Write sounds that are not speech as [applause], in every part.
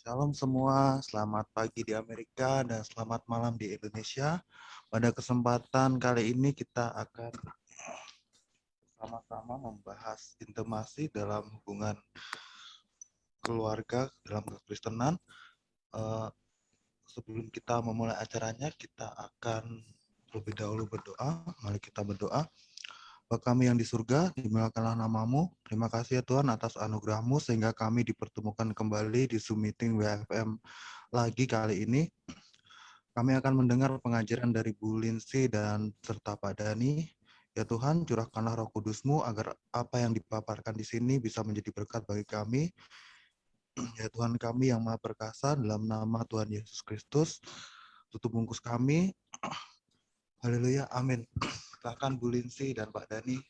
Shalom semua, selamat pagi di Amerika dan selamat malam di Indonesia. Pada kesempatan kali ini kita akan sama-sama membahas intimasi dalam hubungan keluarga dalam kekristenan. Uh, sebelum kita memulai acaranya, kita akan lebih dahulu berdoa. Mari kita berdoa. Bapa kami yang di surga, dimuliakanlah namamu. Terima kasih ya Tuhan atas anugerahmu sehingga kami dipertemukan kembali di Zoom meeting WFM lagi kali ini. Kami akan mendengar pengajaran dari Bu Lindsay dan serta Pak Dani. Ya Tuhan, curahkanlah roh kudusmu agar apa yang dipaparkan di sini bisa menjadi berkat bagi kami. Ya Tuhan kami yang maha perkasa, dalam nama Tuhan Yesus Kristus, tutup bungkus kami. Haleluya, amin. Silahkan Bu Linsi dan Pak Dani.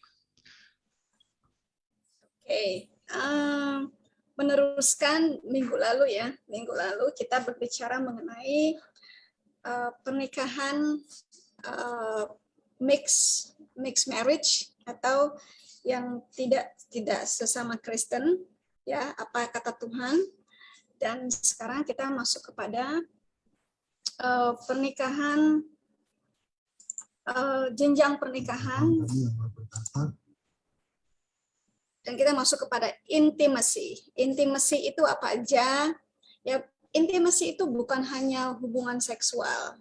Oke, okay. um, meneruskan minggu lalu ya, minggu lalu kita berbicara mengenai uh, pernikahan uh, mix mix marriage atau yang tidak tidak sesama Kristen ya apa kata Tuhan dan sekarang kita masuk kepada uh, pernikahan uh, jenjang pernikahan dan kita masuk kepada intimasi. Intimasi itu apa aja? Ya, intimasi itu bukan hanya hubungan seksual.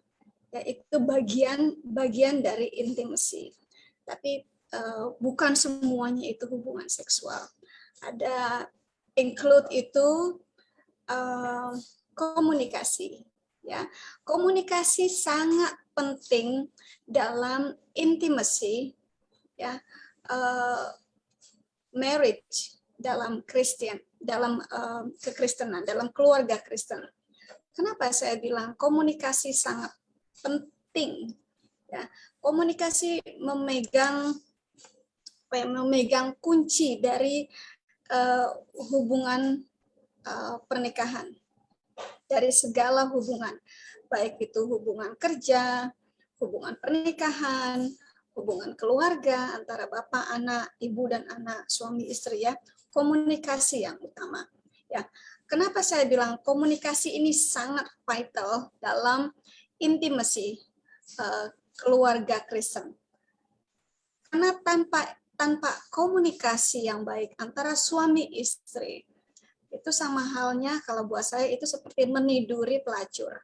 Ya, itu bagian bagian dari intimasi. Tapi uh, bukan semuanya itu hubungan seksual. Ada include itu uh, komunikasi. Ya, komunikasi sangat penting dalam intimacy ya uh, marriage dalam Kristen dalam uh, kekristenan dalam keluarga Kristen. Kenapa saya bilang komunikasi sangat penting ya. Komunikasi memegang memegang kunci dari uh, hubungan uh, pernikahan dari segala hubungan baik itu hubungan kerja, hubungan pernikahan, hubungan keluarga antara bapak, anak, ibu dan anak, suami istri ya, komunikasi yang utama. Ya, kenapa saya bilang komunikasi ini sangat vital dalam intimasi uh, keluarga Kristen. Karena tanpa tanpa komunikasi yang baik antara suami istri itu sama halnya kalau buat saya itu seperti meniduri pelacur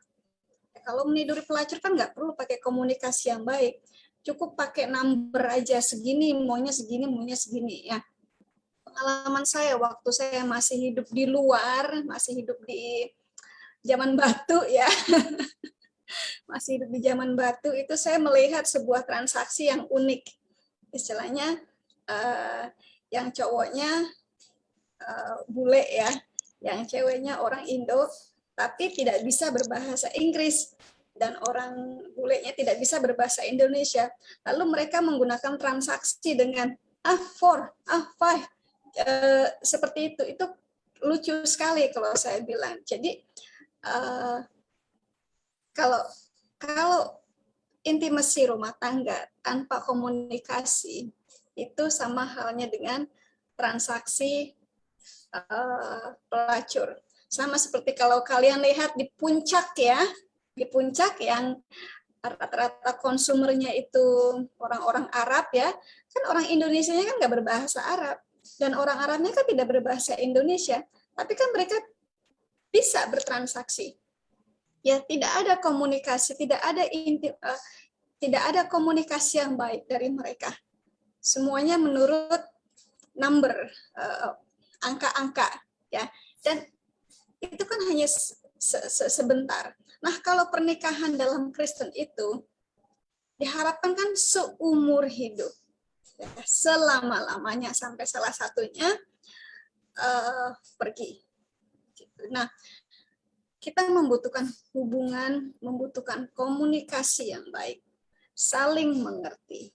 kalau meniduri pelacur kan nggak perlu pakai komunikasi yang baik. Cukup pakai number aja segini, maunya segini, maunya segini ya. Pengalaman saya waktu saya masih hidup di luar, masih hidup di zaman batu ya. [laughs] masih hidup di zaman batu itu saya melihat sebuah transaksi yang unik. Istilahnya uh, yang cowoknya uh, bule ya, yang ceweknya orang Indo, tapi tidak bisa berbahasa Inggris dan orang bulenya tidak bisa berbahasa Indonesia. Lalu mereka menggunakan transaksi dengan ah four, ah five, e, seperti itu. Itu lucu sekali kalau saya bilang. Jadi e, kalau kalau intimasi rumah tangga tanpa komunikasi itu sama halnya dengan transaksi uh, pelacur sama seperti kalau kalian lihat di puncak ya, di puncak yang rata-rata konsumernya itu orang-orang Arab ya, kan orang Indonesia kan nggak berbahasa Arab dan orang Arabnya kan tidak berbahasa Indonesia, tapi kan mereka bisa bertransaksi. Ya tidak ada komunikasi, tidak ada inti, uh, tidak ada komunikasi yang baik dari mereka. Semuanya menurut number eh, angka-angka ya dan itu kan hanya se -se sebentar. Nah, kalau pernikahan dalam Kristen itu diharapkan kan seumur hidup. Ya, selama-lamanya sampai salah satunya uh, pergi. Nah, kita membutuhkan hubungan, membutuhkan komunikasi yang baik, saling mengerti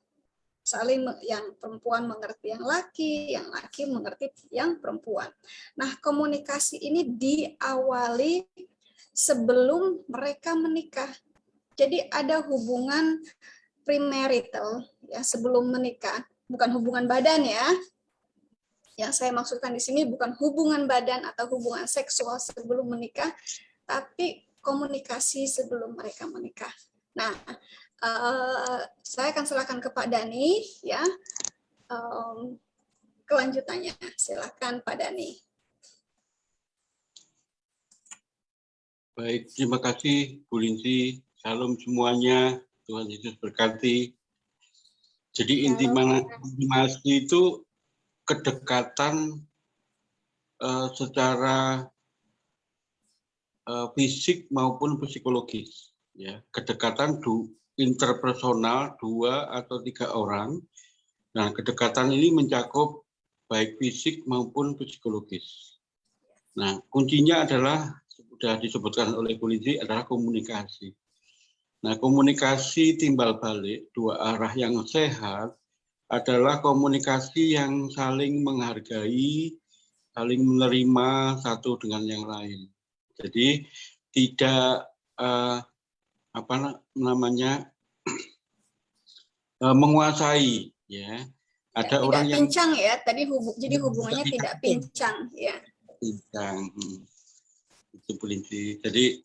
saling yang perempuan mengerti yang laki, yang laki mengerti yang perempuan. Nah, komunikasi ini diawali sebelum mereka menikah. Jadi ada hubungan premarital ya sebelum menikah, bukan hubungan badan ya. Yang saya maksudkan di sini bukan hubungan badan atau hubungan seksual sebelum menikah, tapi komunikasi sebelum mereka menikah. Nah, uh, saya akan silakan ke Pak Dani ya. Um, kelanjutannya, silakan Pak Dani. Baik, terima kasih Bu Linti. Salam semuanya. Tuhan Yesus berkati. Jadi intimasi itu kedekatan uh, secara uh, fisik maupun psikologis. Ya, kedekatan du, interpersonal dua atau tiga orang. Nah, kedekatan ini mencakup baik fisik maupun psikologis. Nah, kuncinya adalah sudah disebutkan oleh polisi adalah komunikasi. Nah, komunikasi timbal balik dua arah yang sehat adalah komunikasi yang saling menghargai, saling menerima satu dengan yang lain. Jadi tidak uh, apa namanya uh, [clears throat] menguasai, ya. Ada ya, orang yang pincang ya. Tadi hubung, jadi hubungannya tidak pincang, ya. Pincang. Hmm. Itu polisi. Jadi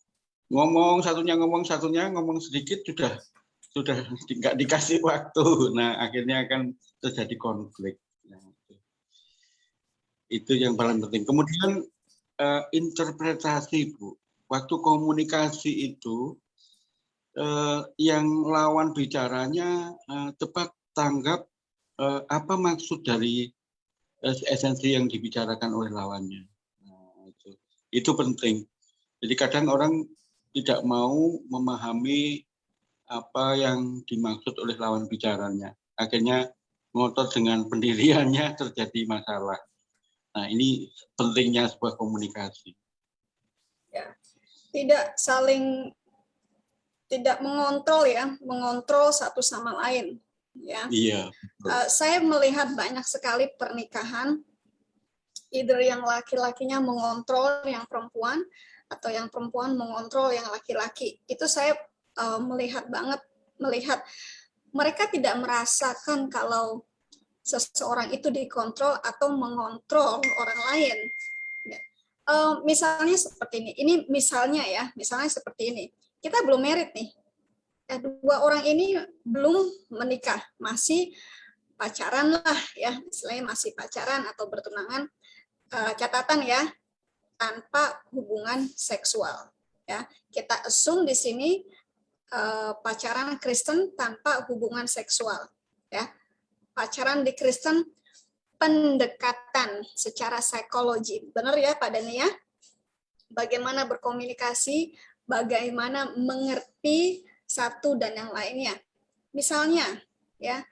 ngomong satunya ngomong satunya ngomong sedikit sudah sudah nggak dikasih waktu nah akhirnya akan terjadi konflik nah, itu. yang paling penting kemudian uh, interpretasi bu waktu komunikasi itu uh, yang lawan bicaranya uh, tepat tanggap uh, apa maksud dari uh, esensi yang dibicarakan oleh lawannya nah, itu itu penting jadi kadang orang tidak mau memahami apa yang dimaksud oleh lawan bicaranya. Akhirnya ngotot dengan [laughs] pendiriannya terjadi masalah. Nah ini pentingnya sebuah komunikasi. Ya, tidak saling tidak mengontrol ya, mengontrol satu sama lain. Ya. Iya. Uh, saya melihat banyak sekali pernikahan, either yang laki-lakinya mengontrol yang perempuan, atau yang perempuan mengontrol yang laki-laki. Itu saya uh, melihat banget, melihat mereka tidak merasakan kalau seseorang itu dikontrol atau mengontrol orang lain. Uh, misalnya seperti ini, ini misalnya ya, misalnya seperti ini. Kita belum merit nih, eh, dua orang ini belum menikah, masih pacaran lah ya, misalnya masih pacaran atau bertunangan. Uh, catatan ya, tanpa hubungan seksual. Ya, kita assume di sini uh, pacaran Kristen tanpa hubungan seksual. Ya, pacaran di Kristen pendekatan secara psikologi. Benar ya Pak Dani ya? Bagaimana berkomunikasi, bagaimana mengerti satu dan yang lainnya. Misalnya, ya,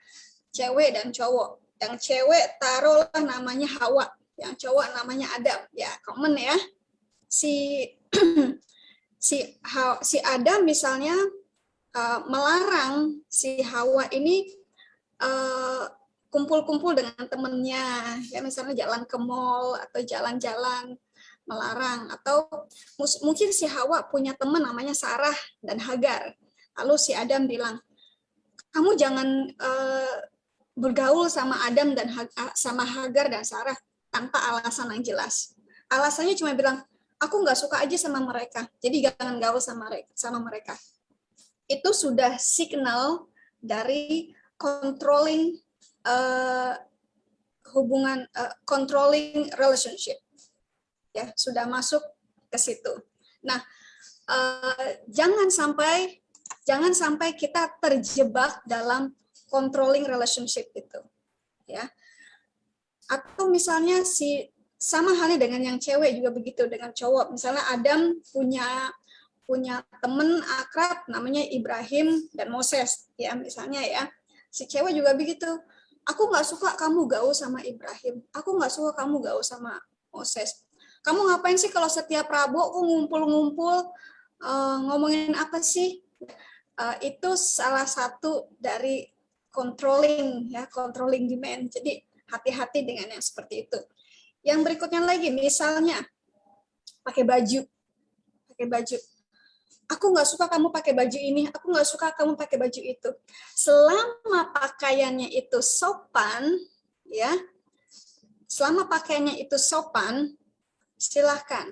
cewek dan cowok. Yang cewek taruhlah namanya Hawa, yang cowok namanya Adam ya common ya si [clears throat] si si Adam misalnya uh, melarang si Hawa ini uh, kumpul-kumpul dengan temennya ya misalnya jalan ke mall atau jalan-jalan melarang atau mungkin si Hawa punya teman namanya Sarah dan Hagar lalu si Adam bilang kamu jangan uh, bergaul sama Adam dan sama Hagar dan Sarah tanpa alasan yang jelas. Alasannya cuma bilang, aku nggak suka aja sama mereka, jadi jangan gaul sama mereka. Sama mereka. Itu sudah signal dari controlling uh, hubungan, uh, controlling relationship. Ya, sudah masuk ke situ. Nah, uh, jangan sampai jangan sampai kita terjebak dalam controlling relationship itu. Ya, atau misalnya si sama halnya dengan yang cewek juga begitu dengan cowok. Misalnya Adam punya punya temen akrab namanya Ibrahim dan Moses ya misalnya ya. Si cewek juga begitu. Aku nggak suka kamu gaul sama Ibrahim. Aku nggak suka kamu gaul sama Moses. Kamu ngapain sih kalau setiap Rabu aku ngumpul-ngumpul uh, ngomongin apa sih? Uh, itu salah satu dari controlling ya, controlling demand. Jadi hati-hati dengan yang seperti itu. Yang berikutnya lagi, misalnya pakai baju, pakai baju. Aku nggak suka kamu pakai baju ini, aku nggak suka kamu pakai baju itu. Selama pakaiannya itu sopan, ya, selama pakaiannya itu sopan, silahkan.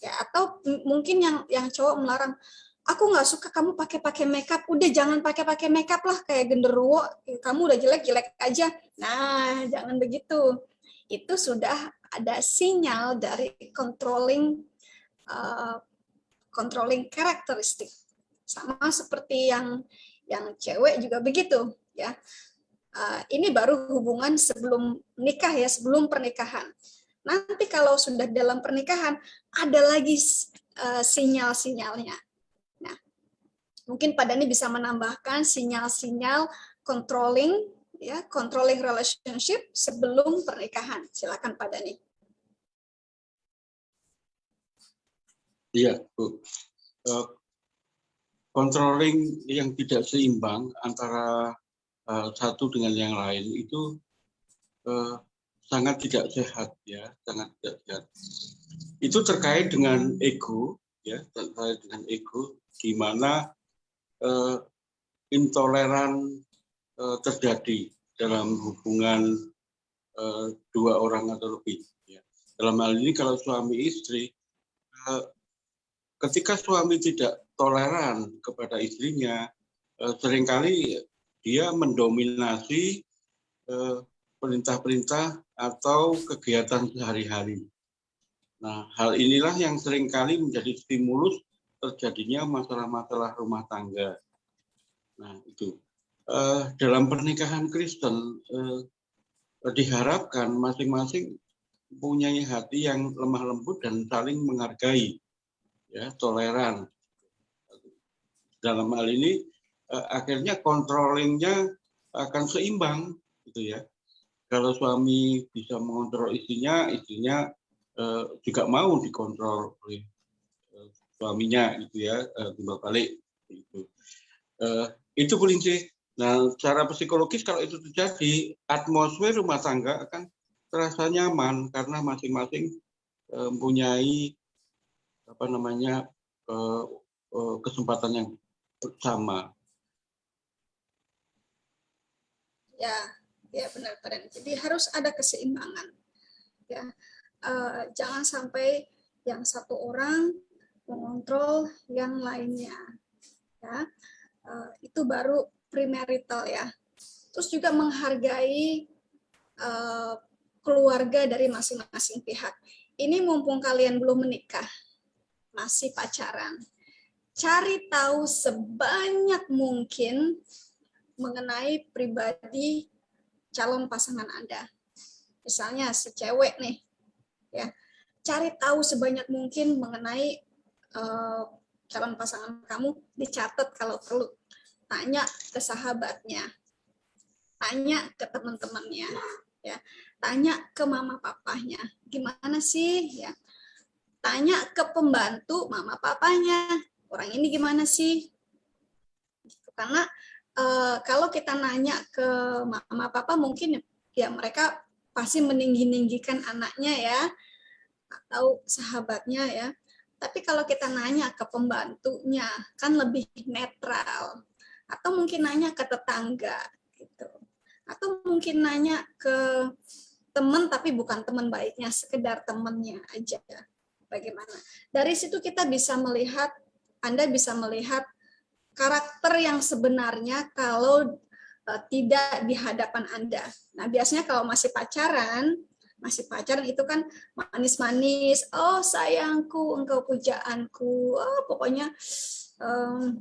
Ya, atau mungkin yang yang cowok melarang, aku nggak suka kamu pakai-pakai makeup, udah jangan pakai-pakai makeup lah kayak genderuwo, kamu udah jelek-jelek aja. Nah, jangan begitu. Itu sudah ada sinyal dari controlling uh, controlling karakteristik. Sama seperti yang yang cewek juga begitu, ya. Uh, ini baru hubungan sebelum nikah ya, sebelum pernikahan. Nanti kalau sudah dalam pernikahan, ada lagi uh, sinyal-sinyalnya. Nah, mungkin Pak Dani bisa menambahkan sinyal-sinyal controlling ya, controlling relationship sebelum pernikahan. Silakan Pak Dani. Iya, Bu. Uh, controlling yang tidak seimbang antara uh, satu dengan yang lain itu uh, sangat tidak sehat ya, sangat tidak sehat. Itu terkait dengan ego ya, terkait dengan ego di mana uh, intoleran uh, terjadi dalam hubungan uh, dua orang atau lebih. Ya. Dalam hal ini kalau suami istri, uh, ketika suami tidak toleran kepada istrinya, uh, sering kali dia mendominasi perintah-perintah atau kegiatan sehari-hari. Nah, hal inilah yang sering kali menjadi stimulus terjadinya masalah-masalah rumah tangga. Nah, itu. Uh, dalam pernikahan Kristen, uh, diharapkan masing-masing punya hati yang lemah lembut dan saling menghargai, ya, toleran. Dalam hal ini, uh, akhirnya controllingnya akan seimbang gitu ya kalau suami bisa mengontrol istrinya istrinya uh, juga mau dikontrol oleh uh, suaminya gitu ya uh, timbal balik itu uh, itu kelinci. Nah secara psikologis kalau itu terjadi atmosfer rumah tangga akan terasa nyaman karena masing-masing uh, mempunyai apa namanya uh, uh, kesempatan yang sama. Ya, ya benar benar. Jadi harus ada keseimbangan. Ya, uh, jangan sampai yang satu orang mengontrol yang lainnya. Ya, uh, itu baru premarital ya. Terus juga menghargai uh, keluarga dari masing-masing pihak. Ini mumpung kalian belum menikah, masih pacaran. Cari tahu sebanyak mungkin mengenai pribadi calon pasangan Anda. Misalnya si cewek nih, ya cari tahu sebanyak mungkin mengenai uh, calon pasangan kamu, dicatat kalau perlu. Tanya ke sahabatnya, tanya ke teman-temannya, ya, tanya ke mama papanya, gimana sih, ya, tanya ke pembantu mama papanya, orang ini gimana sih, karena uh, kalau kita nanya ke mama papa mungkin ya mereka pasti meninggi-ninggikan anaknya ya atau sahabatnya ya. Tapi kalau kita nanya ke pembantunya kan lebih netral atau mungkin nanya ke tetangga gitu. Atau mungkin nanya ke teman tapi bukan teman baiknya, sekedar temannya aja. Bagaimana? Dari situ kita bisa melihat Anda bisa melihat karakter yang sebenarnya kalau uh, tidak di hadapan Anda. Nah, biasanya kalau masih pacaran, masih pacaran itu kan manis-manis, oh sayangku, engkau pujaanku, oh pokoknya um,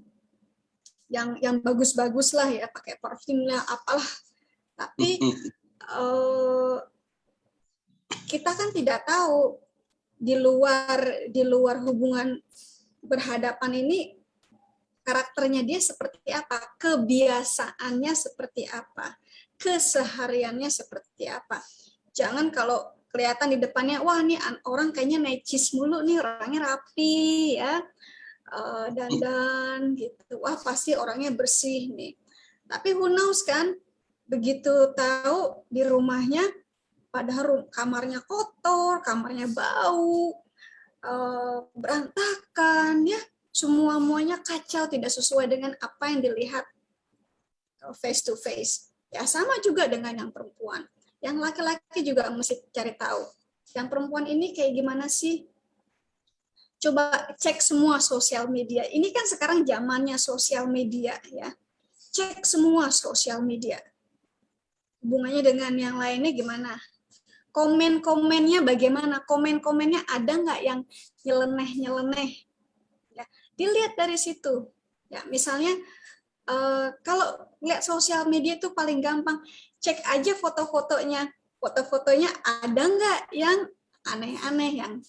yang yang bagus-bagus lah ya, pakai parfum lah, apalah. Tapi uh, [laughs] kita kan tidak tahu di luar di luar hubungan berhadapan ini karakternya dia seperti apa, kebiasaannya seperti apa, kesehariannya seperti apa. Jangan kalau kelihatan di depannya, wah ini orang kayaknya necis mulu nih, orangnya rapi ya, uh, dandan gitu, wah pasti orangnya bersih nih. Tapi who knows kan, begitu tahu di rumahnya, padahal kamarnya kotor, kamarnya bau, uh, berantakan ya, semua muanya kacau tidak sesuai dengan apa yang dilihat face to face ya sama juga dengan yang perempuan Yang laki-laki juga mesti cari tahu. Yang perempuan ini kayak gimana sih? Coba cek semua sosial media. Ini kan sekarang zamannya sosial media ya. Cek semua sosial media. Hubungannya dengan yang lainnya gimana? Komen-komennya bagaimana? Komen-komennya ada nggak yang nyeleneh-nyeleneh? Dilihat dari situ. Ya, misalnya uh, kalau lihat sosial media itu paling gampang cek aja foto-fotonya. Foto-fotonya ada nggak yang aneh-aneh yang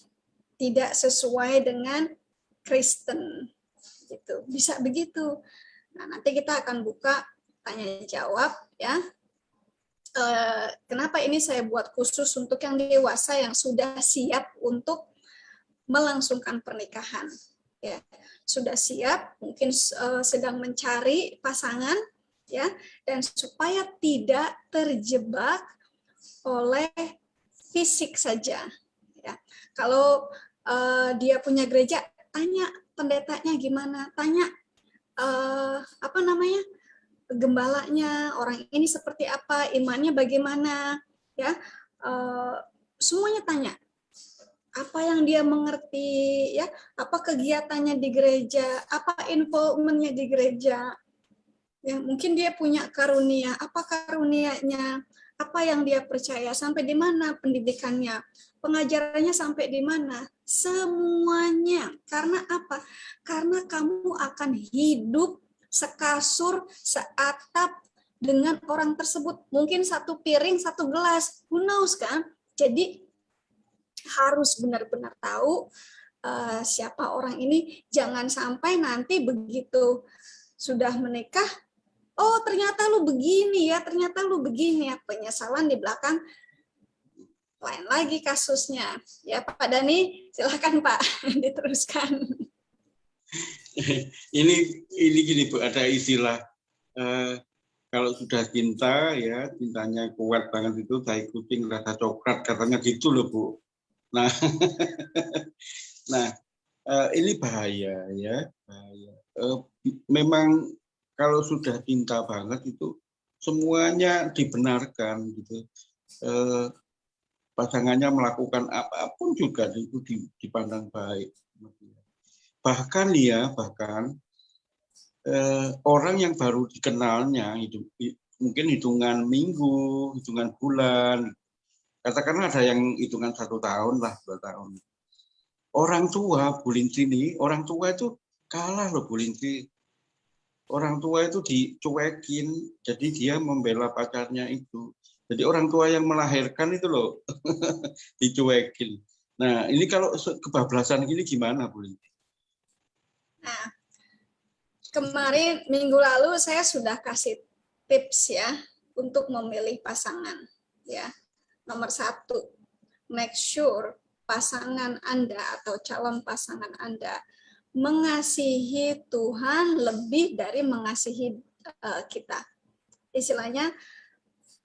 tidak sesuai dengan Kristen gitu. Bisa begitu. Nah, nanti kita akan buka tanya jawab ya. E, kenapa ini saya buat khusus untuk yang dewasa yang sudah siap untuk melangsungkan pernikahan ya. Sudah siap, mungkin uh, sedang mencari pasangan ya dan supaya tidak terjebak oleh fisik saja ya. Kalau uh, dia punya gereja tanya pendetanya gimana tanya uh, apa namanya gembalanya orang ini seperti apa imannya bagaimana ya. Uh, semuanya tanya apa yang dia mengerti ya? Apa kegiatannya di gereja? Apa involvementnya di gereja? Ya mungkin dia punya karunia. Apa karunianya? Apa yang dia percaya? Sampai di mana pendidikannya? Pengajarannya sampai di mana? Semuanya. Karena apa? Karena kamu akan hidup sekasur seatap dengan orang tersebut. Mungkin satu piring satu gelas. Who knows kan? Jadi harus benar-benar tahu uh, siapa orang ini jangan sampai nanti begitu sudah menikah oh ternyata lu begini ya, ternyata lu begini ya, penyesalan di belakang lain lagi kasusnya. Ya Pak Dani, silakan Pak [laughs] diteruskan. [laughs] ini ini gini Bu, ada istilah eh, kalau sudah cinta ya cintanya kuat banget itu saya kucing rasa coklat katanya gitu loh Bu. Nah, [laughs] nah eh, ini bahaya ya bahaya. Eh, memang kalau sudah cinta banget itu semuanya dibenarkan gitu. Eh, pasangannya melakukan apa pun juga itu dipandang baik. Bahkan ya, bahkan orang yang baru dikenalnya itu mungkin hitungan minggu, hitungan bulan, katakanlah ada yang hitungan satu tahun lah, dua tahun. Orang tua, Bulinti ini, orang tua itu kalah loh Bulinti orang tua itu dicuekin, jadi dia membela pacarnya itu. Jadi orang tua yang melahirkan itu loh [laughs] dicuekin. Nah ini kalau kebablasan gini gimana Bu Nah, kemarin minggu lalu saya sudah kasih tips ya untuk memilih pasangan ya. Nomor satu, make sure pasangan Anda atau calon pasangan Anda mengasihi Tuhan lebih dari mengasihi uh, kita. Istilahnya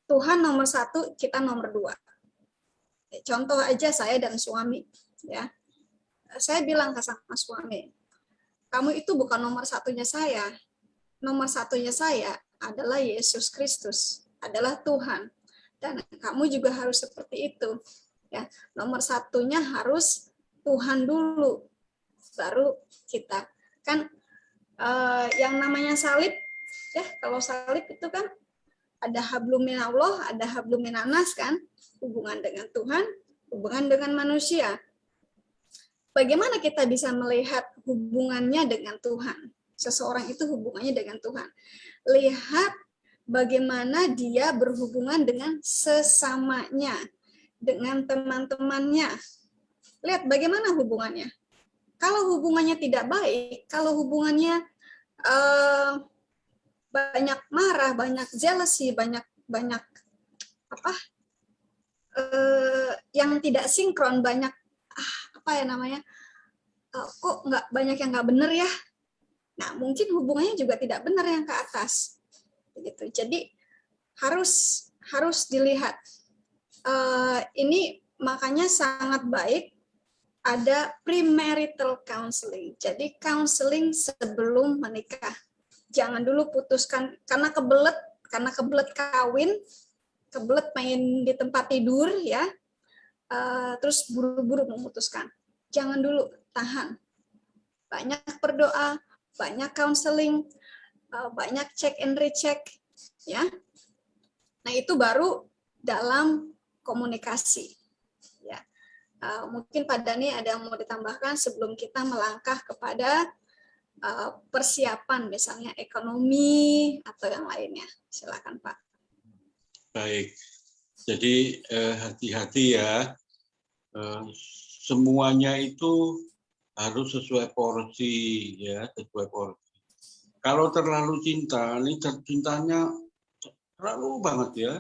Tuhan nomor satu, kita nomor dua. Contoh aja saya dan suami, ya. Saya bilang ke sama suami, kamu itu bukan nomor satunya saya. Nomor satunya saya adalah Yesus Kristus, adalah Tuhan. Dan kamu juga harus seperti itu. Ya, nomor satunya harus Tuhan dulu, baru kita. Kan uh, yang namanya salib ya kalau salib itu kan ada hablumin Allah ada hablumin anas kan? Hubungan dengan Tuhan hubungan dengan manusia. Bagaimana kita bisa melihat hubungannya dengan Tuhan? Seseorang itu hubungannya dengan Tuhan. Lihat bagaimana dia berhubungan dengan sesamanya dengan teman-temannya. Lihat bagaimana hubungannya. Kalau hubungannya tidak baik, kalau hubungannya uh, banyak marah, banyak jealousy, banyak banyak apa uh, yang tidak sinkron, banyak ah, apa ya namanya, uh, kok nggak banyak yang nggak benar ya. Nah mungkin hubungannya juga tidak benar yang ke atas, begitu. Jadi harus harus dilihat. Uh, ini makanya sangat baik ada premarital counseling. Jadi counseling sebelum menikah. Jangan dulu putuskan karena kebelet, karena kebelet kawin, kebelet main di tempat tidur ya, uh, terus buru-buru memutuskan. Jangan dulu, tahan. Banyak berdoa, banyak counseling, banyak check and recheck, ya. Nah itu baru dalam komunikasi. Ya, uh, mungkin Pak Dani ada yang mau ditambahkan sebelum kita melangkah kepada uh, persiapan, misalnya ekonomi atau yang lainnya. Silakan Pak. Baik, jadi eh, hati-hati ya. Eh, semuanya itu harus sesuai porsi ya, sesuai porsi. Kalau terlalu cinta, ini cintanya terlalu banget ya.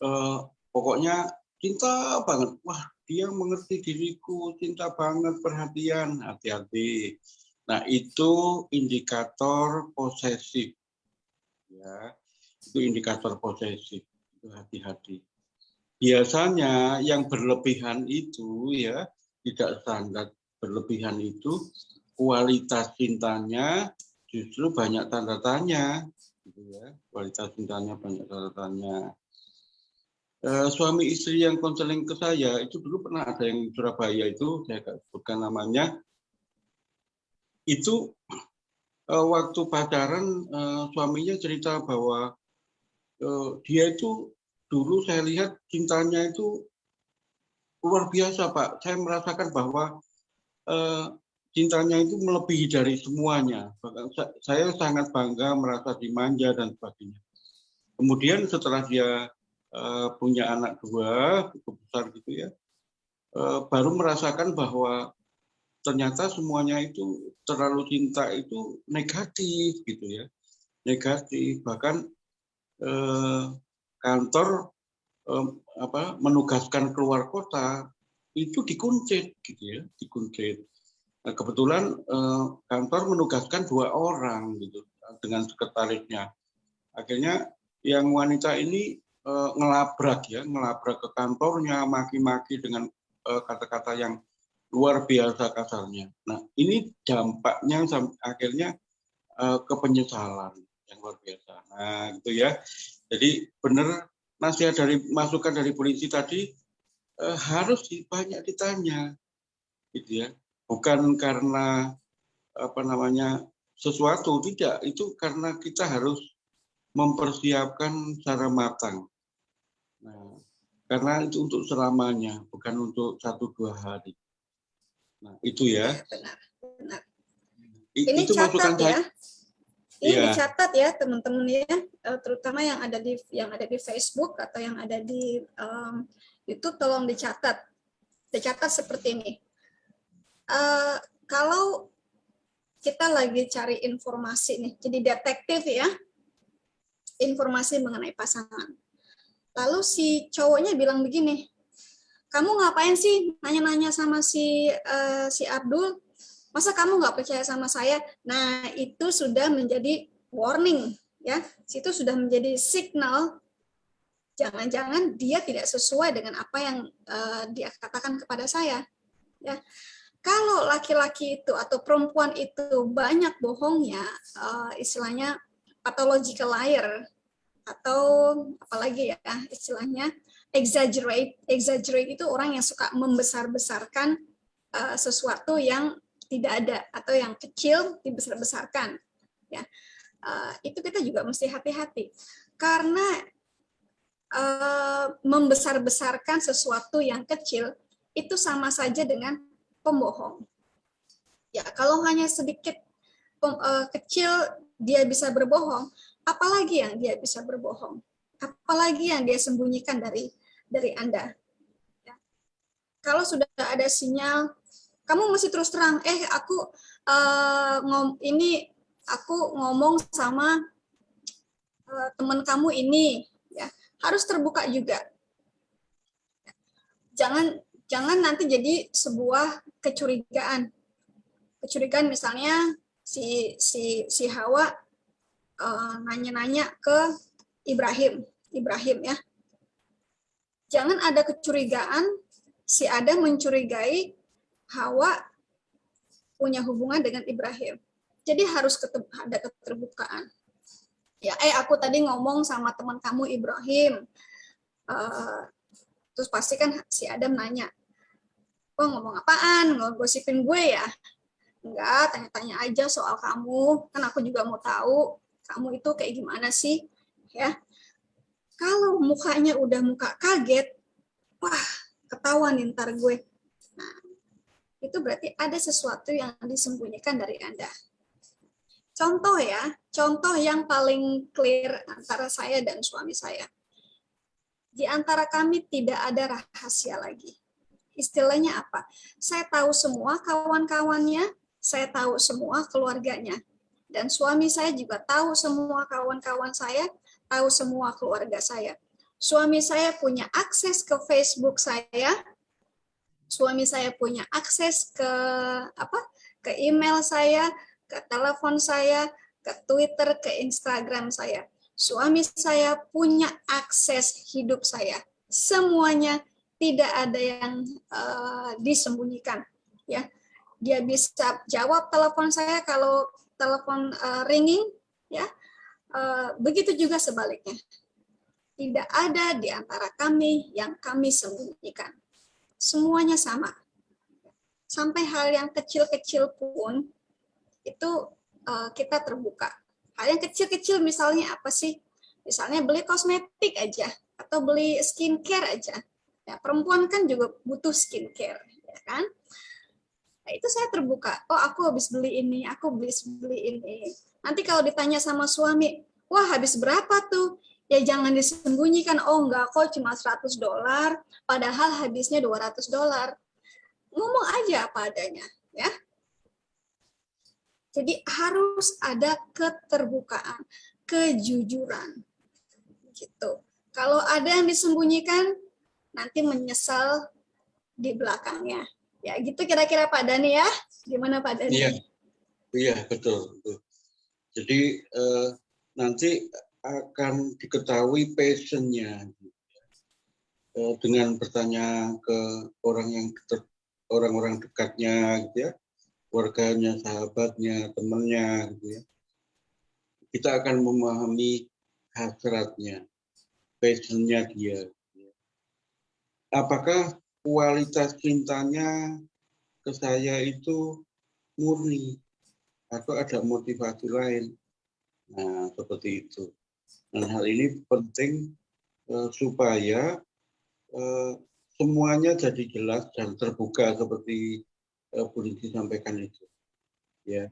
Eh, pokoknya cinta banget. Wah, dia mengerti diriku, cinta banget, perhatian, hati-hati. Nah, itu indikator posesif. Ya, itu indikator posesif hati-hati. Biasanya yang berlebihan itu ya tidak standar berlebihan itu kualitas cintanya justru banyak tanda tanya gitu ya. Kualitas cintanya banyak tanda tanya. Eh, suami istri yang konseling ke saya itu dulu pernah ada yang Surabaya itu saya sebutkan namanya. Itu eh, waktu pacaran eh, suaminya cerita bahwa dia itu dulu saya lihat cintanya itu luar biasa Pak. Saya merasakan bahwa cintanya itu melebihi dari semuanya. Saya sangat bangga merasa dimanja dan sebagainya. Kemudian setelah dia eh, punya anak dua, cukup besar gitu ya, eh, baru merasakan bahwa ternyata semuanya itu terlalu cinta itu negatif gitu ya, negatif. Bahkan eh, kantor menugaskan keluar kota itu dikuncit gitu ya dikuncit nah, kebetulan eh, kantor menugaskan dua orang gitu dengan sekretarisnya. Akhirnya yang wanita ini eh, ngelabrak ya ngelabrak ke kantornya maki-maki dengan eh, kata-kata yang luar biasa kasarnya. Nah ini dampaknya akhirnya eh, ke penyesalan yang luar biasa. Nah gitu ya. Jadi benar nasihat dari masukan dari polisi tadi eh, harus banyak ditanya, gitu ya. Bukan karena apa namanya sesuatu tidak, itu karena kita harus mempersiapkan secara matang. Nah, karena itu untuk selamanya, bukan untuk satu dua hari. Nah, itu ya. Benar, benar. Ini itu catat ya. Saya, ini yeah. dicatat ya teman-teman ya, eh, terutama yang ada di yang ada di Facebook atau yang ada di um, YouTube tolong dicatat. Dicatat seperti ini. Uh, kalau kita lagi cari informasi nih, jadi detektif ya, informasi mengenai pasangan. Lalu si cowoknya bilang begini, kamu ngapain sih nanya-nanya sama si uh, si Abdul? masa kamu nggak percaya sama saya? Nah, itu sudah menjadi warning, ya. Situ sudah menjadi signal jangan-jangan dia tidak sesuai dengan apa yang uh, dia katakan kepada saya. Ya. Kalau laki-laki itu atau perempuan itu banyak bohongnya, uh, istilahnya pathological liar atau apalagi ya istilahnya exaggerate. Exaggerate itu orang yang suka membesar-besarkan uh, sesuatu yang tidak ada atau yang kecil dibesar-besarkan ya uh, itu kita juga mesti hati-hati karena uh, membesar-besarkan sesuatu yang kecil itu sama saja dengan pembohong. Ya kalau hanya sedikit uh, kecil dia bisa berbohong apalagi yang dia bisa berbohong? Apalagi yang dia sembunyikan dari dari anda? Ya. kalau sudah ada sinyal kamu masih terus terang eh aku uh, ngom ini aku ngomong sama uh, teman kamu ini. Ya harus terbuka juga. Jangan jangan nanti jadi sebuah kecurigaan kecurigaan misalnya si si si Hawa uh, nanya-nanya ke Ibrahim Ibrahim ya jangan ada kecurigaan si Adam mencurigai Hawa punya hubungan dengan Ibrahim. Jadi harus ada keterbukaan. Ya, eh aku tadi ngomong sama teman kamu Ibrahim. uh, terus pasti kan si Adam nanya kok ngomong apaan? Ngosipin gue ya? Enggak tanya-tanya aja soal kamu. Kan aku juga mau tahu kamu itu kayak gimana sih ya. Kalau mukanya udah muka kaget wah ketahuan ntar gue. Nah itu berarti ada sesuatu yang disembunyikan dari anda. Contoh ya contoh yang paling clear antara saya dan suami saya. Di antara kami tidak ada rahasia lagi. Istilahnya apa? Saya tahu semua kawan-kawannya, saya tahu semua keluarganya. Dan suami saya juga tahu semua kawan-kawan saya, tahu semua keluarga saya. Suami saya punya akses ke Facebook saya, suami saya punya akses ke apa? ke email saya, ke telepon saya, ke Twitter, ke Instagram saya suami saya punya akses hidup saya. Semuanya tidak ada yang uh, disembunyikan. Ya, dia bisa jawab telepon saya kalau telepon uh, ringing. Ya, uh, begitu juga sebaliknya. Tidak ada di antara kami yang kami sembunyikan. Semuanya sama. Sampai hal yang kecil-kecil pun itu uh, kita terbuka Hal yang kecil-kecil misalnya apa sih? Misalnya beli kosmetik aja atau beli skincare aja. Ya, perempuan kan juga butuh skincare, ya kan? Nah, itu saya terbuka. Oh, aku habis beli ini, aku habis beli ini. Nanti kalau ditanya sama suami, wah habis berapa tuh? Ya jangan disembunyikan, oh enggak kok cuma 100 dolar, padahal habisnya 200 dolar. Ngomong aja apa adanya, ya. Jadi harus ada keterbukaan, kejujuran. Gitu. Kalau ada yang disembunyikan, nanti menyesal di belakangnya. Ya, gitu kira-kira Pak Dani ya. Gimana Pak Dani? Iya, iya betul. Jadi eh, nanti akan diketahui passionnya eh, dengan bertanya ke orang yang orang-orang dekatnya, gitu ya keluarganya, sahabatnya, temannya, gitu ya. Kita akan memahami hasratnya, passionnya dia. Apakah kualitas cintanya ke saya itu murni atau ada motivasi lain? Nah, seperti itu. Dan hal ini penting uh, supaya uh, semuanya jadi jelas dan terbuka seperti uh, Bu sampaikan itu. Ya.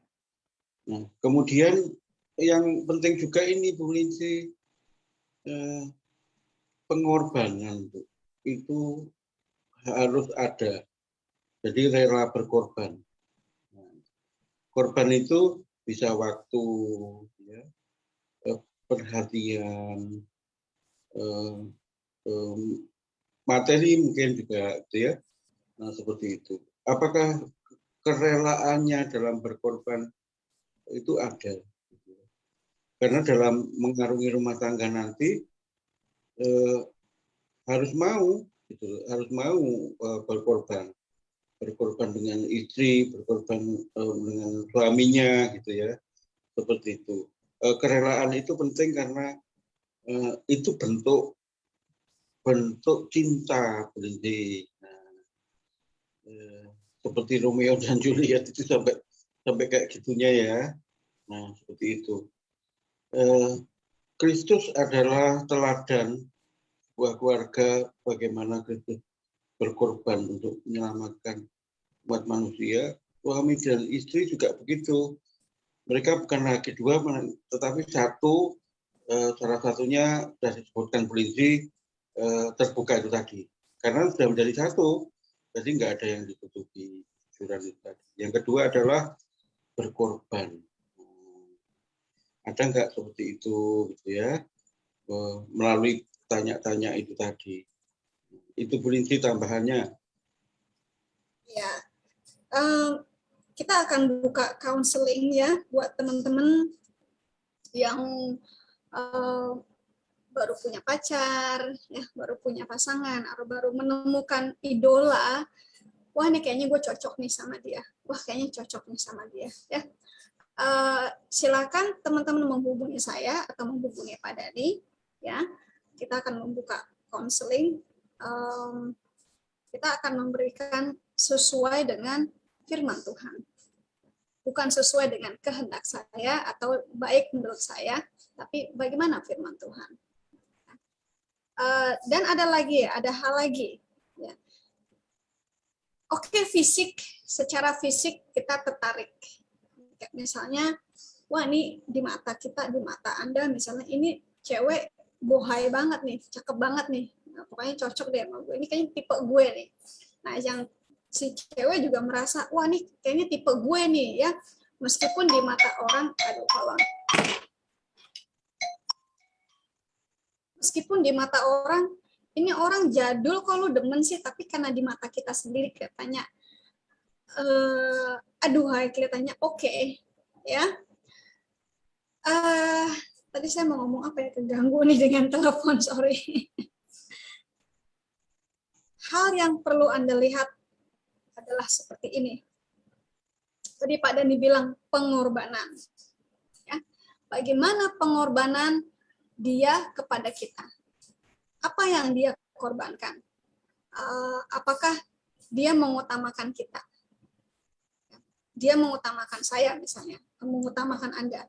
Nah, kemudian yang penting juga ini Lindsay, eh, pengorbanan Bu. Itu harus ada. Jadi rela berkorban. Korban itu bisa waktu, ya, eh, perhatian, eh, materi mungkin juga, gitu ya. Nah, seperti itu apakah kerelaannya dalam berkorban itu ada. Karena dalam mengarungi rumah tangga nanti eh, harus mau, gitu, harus mau eh, berkorban, berkorban dengan istri, berkorban eh, dengan suaminya, gitu ya, seperti itu. Eh, kerelaan itu penting karena eh, itu bentuk bentuk cinta, berhenti. Nah, eh, seperti Romeo dan Juliet itu sampai sampai kayak gitunya ya. Nah, seperti itu. Eh, Kristus adalah teladan keluarga bagaimana Kristus berkorban untuk menyelamatkan umat manusia. Suami dan istri juga begitu. Mereka bukan lagi dua, tetapi satu. Eh, salah satunya sudah disebutkan polisi eh, terbuka itu tadi. Karena sudah menjadi satu, jadi nggak ada yang ditutupi curan itu tadi. Yang kedua adalah berkorban. Ada nggak seperti itu gitu ya? Melalui tanya-tanya itu tadi. Itu berisi tambahannya. Ya, um, kita akan buka counseling ya buat teman-teman yang uh, baru punya pacar, ya, baru punya pasangan, atau baru menemukan idola, wah ini kayaknya gue cocok nih sama dia, wah kayaknya cocok nih sama dia, ya. Uh, silakan teman-teman menghubungi saya atau menghubungi Pak Dani, ya. Kita akan membuka counseling, um, kita akan memberikan sesuai dengan firman Tuhan. Bukan sesuai dengan kehendak saya atau baik menurut saya, tapi bagaimana firman Tuhan. Uh, dan ada lagi, ada hal lagi. Ya. Oke, fisik, secara fisik kita tertarik. Misalnya, wah ini di mata kita, di mata Anda misalnya, ini cewek bohai banget nih, cakep banget nih. Nah, pokoknya cocok deh sama gue. Ini kayaknya tipe gue nih. Nah, yang si cewek juga merasa, wah nih kayaknya tipe gue nih ya. Meskipun di mata orang, aduh tolong. Meskipun di mata orang, ini orang jadul lu demen sih, tapi karena di mata kita sendiri kelihatannya, uh, aduh kelihatannya oke, okay, ya. Uh, tadi saya mau ngomong apa ya? Keganggu nih dengan telepon sorry. Hal yang perlu anda lihat adalah seperti ini. Tadi Pak Dani bilang pengorbanan. Ya bagaimana pengorbanan dia kepada kita? Apa yang dia korbankan? Uh, apakah dia mengutamakan kita? Dia mengutamakan saya misalnya mengutamakan anda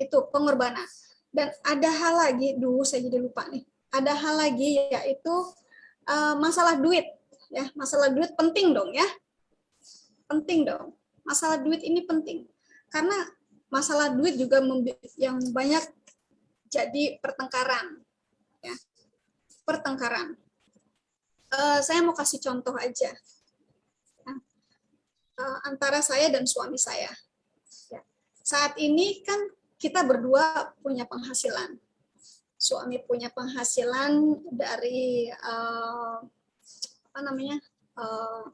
itu pengorbanan. Dan ada hal lagi, dulu saya jadi lupa nih. Ada hal lagi yaitu uh, masalah duit. Ya, masalah duit penting dong ya. Penting dong. Masalah duit ini penting. Karena masalah duit juga yang banyak jadi pertengkaran. Ya. Pertengkaran. Uh, saya mau kasih contoh aja. Ya. Uh, antara saya dan suami saya. Ya. Saat ini kan kita berdua punya penghasilan. Suami punya penghasilan dari uh, apa namanya uh,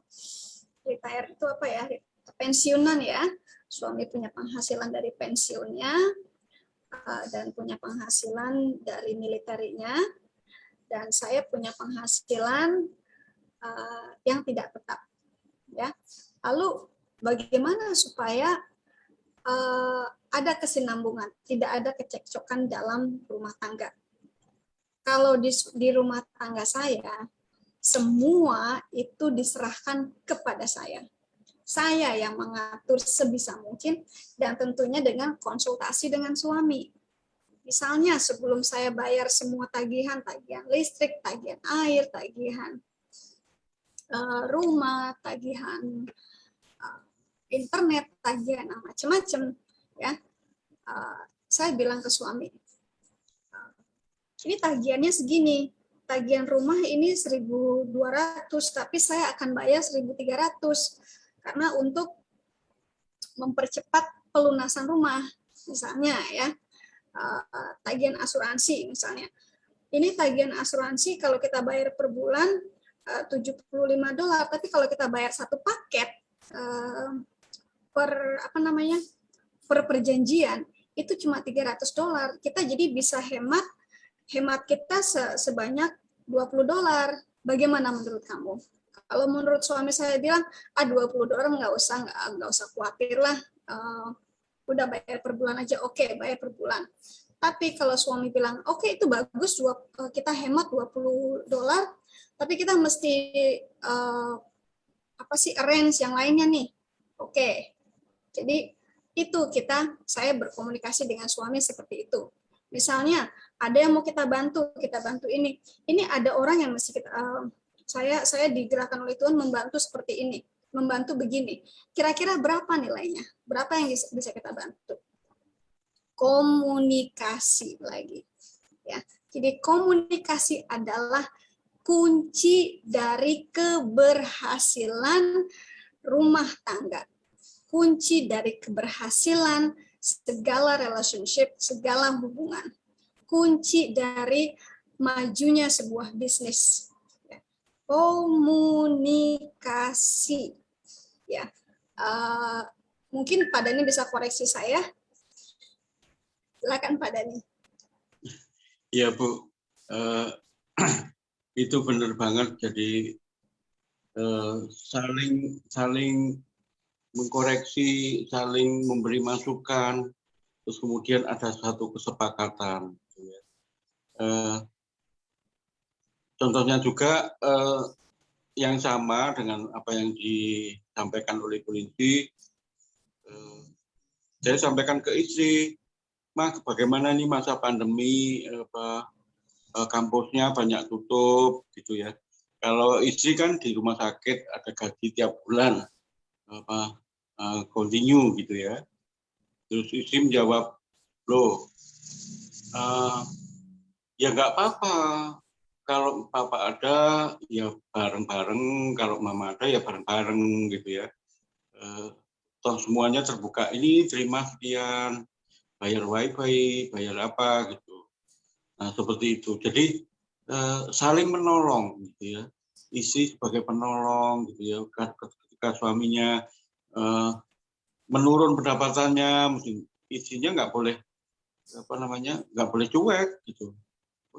retire itu apa ya pensiunan ya. Suami punya penghasilan dari pensiunnya uh, dan punya penghasilan dari militernya dan saya punya penghasilan uh, yang tidak tetap ya. Lalu bagaimana supaya uh, ada kesinambungan, tidak ada kecekcokan dalam rumah tangga. Kalau di, di rumah tangga saya, semua itu diserahkan kepada saya. Saya yang mengatur sebisa mungkin dan tentunya dengan konsultasi dengan suami. Misalnya sebelum saya bayar semua tagihan, tagihan listrik, tagihan air, tagihan uh, rumah, tagihan uh, internet, tagihan macam-macam, ya. Uh, saya bilang ke suami uh, ini tagihannya segini tagihan rumah ini 1.200 tapi saya akan bayar 1.300 karena untuk mempercepat pelunasan rumah misalnya ya. Uh, tagihan asuransi misalnya. Ini tagihan asuransi kalau kita bayar per bulan uh, 75 dolar tapi kalau kita bayar satu paket uh, per apa namanya per perjanjian itu cuma 300 dolar. Kita jadi bisa hemat hemat kita sebanyak 20 dolar. Bagaimana menurut kamu? Kalau menurut suami saya bilang, ah 20 dolar nggak usah nggak, nggak usah khawatir lah, uh, udah bayar per bulan aja, oke okay, bayar per bulan. Tapi kalau suami bilang, oke okay, itu bagus, eh, kita hemat 20 dolar, tapi kita mesti uh, apa sih arrange yang lainnya nih, oke. Okay. Jadi itu kita saya berkomunikasi dengan suami seperti itu. Misalnya ada yang mau kita bantu kita bantu ini. Ini ada orang yang mesti kita uh, saya saya digerakkan oleh Tuhan membantu seperti ini membantu begini. Kira-kira berapa nilainya? Berapa yang bisa kita bantu? Komunikasi lagi ya. Jadi komunikasi adalah kunci dari keberhasilan rumah tangga kunci dari keberhasilan segala relationship, segala hubungan. Kunci dari majunya sebuah bisnis. Ya. Komunikasi. Ya, uh, mungkin Pak Dani bisa koreksi saya. Silakan Pak Dani. Iya Bu, uh, [clears throat] itu benar banget. Jadi uh, saling saling mengkoreksi, saling memberi masukan, terus kemudian ada satu kesepakatan. Gitu ya. Uh, contohnya juga eh, yang sama dengan apa yang disampaikan oleh polisi. Eh, saya sampaikan ke istri, mah bagaimana nih masa pandemi apa eh, kampusnya banyak tutup gitu ya. Kalau istri kan di rumah sakit ada gaji tiap bulan apa uh, continue gitu ya. Terus istri menjawab, loh uh, ya nggak apa-apa. Kalau papa ada ya bareng-bareng. Kalau mama ada ya bareng-bareng gitu ya. Uh, toh semuanya terbuka ini terima sekian. Bayar wifi bayar apa gitu. Nah seperti itu. Jadi uh, saling menolong gitu ya. Isi sebagai penolong gitu ya ketika suaminya uh, menurun pendapatannya mungkin isinya nggak boleh apa namanya nggak boleh cuek gitu.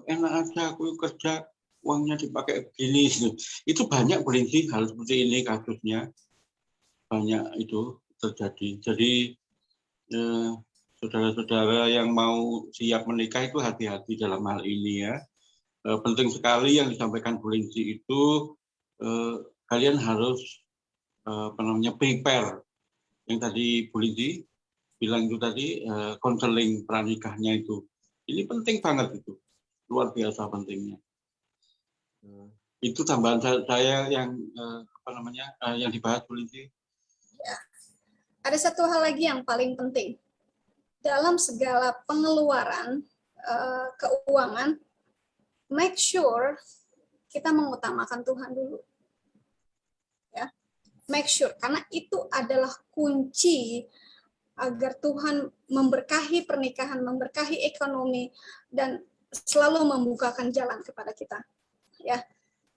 Enak aja aku kerja uangnya dipakai begini gitu. itu banyak berhenti hal seperti ini kasusnya. Banyak itu terjadi. Jadi eh, saudara-saudara yang mau siap menikah itu hati-hati dalam hal ini ya. Eh, penting sekali yang disampaikan Bu itu eh, kalian harus eh, apa namanya prepare. Yang tadi Bu bilang itu tadi konseling uh, pranikahnya itu. Ini penting banget itu. Luar biasa pentingnya. Uh, itu tambahan saya yang uh, apa namanya yang dibahas Bu ya. ada satu hal lagi yang paling penting. Dalam segala pengeluaran keuangan make sure kita mengutamakan Tuhan dulu make sure karena itu adalah kunci agar Tuhan memberkahi pernikahan, memberkahi ekonomi, dan selalu membukakan jalan kepada kita. Ya,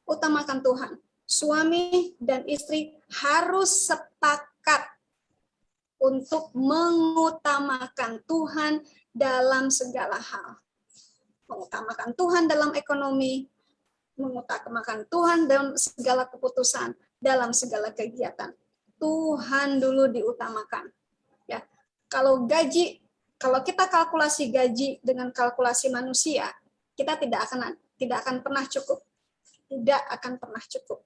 utamakan Tuhan. Suami dan istri harus sepakat untuk mengutamakan Tuhan dalam segala hal. Mengutamakan Tuhan dalam ekonomi, mengutamakan Tuhan dalam segala keputusan, dalam segala kegiatan. Tuhan dulu diutamakan kalau gaji, kalau kita kalkulasi gaji dengan kalkulasi manusia, kita tidak akan tidak akan pernah cukup. Tidak akan pernah cukup.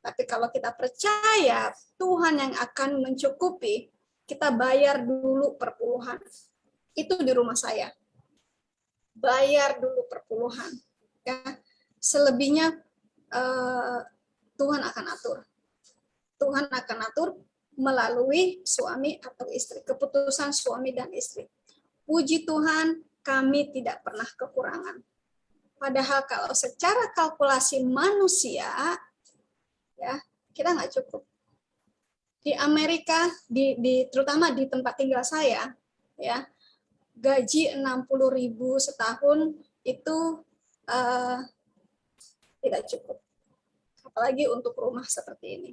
Tapi kalau kita percaya Tuhan yang akan mencukupi, kita bayar dulu perpuluhan. Itu di rumah saya. Bayar dulu perpuluhan. Ya. Selebihnya uh, Tuhan akan atur. Tuhan akan atur melalui suami atau istri, keputusan suami dan istri. Puji Tuhan, kami tidak pernah kekurangan. Padahal kalau secara kalkulasi manusia, ya kita nggak cukup. Di Amerika, di, di terutama di tempat tinggal saya, ya gaji 60.000 setahun itu uh, tidak cukup. Apalagi untuk rumah seperti ini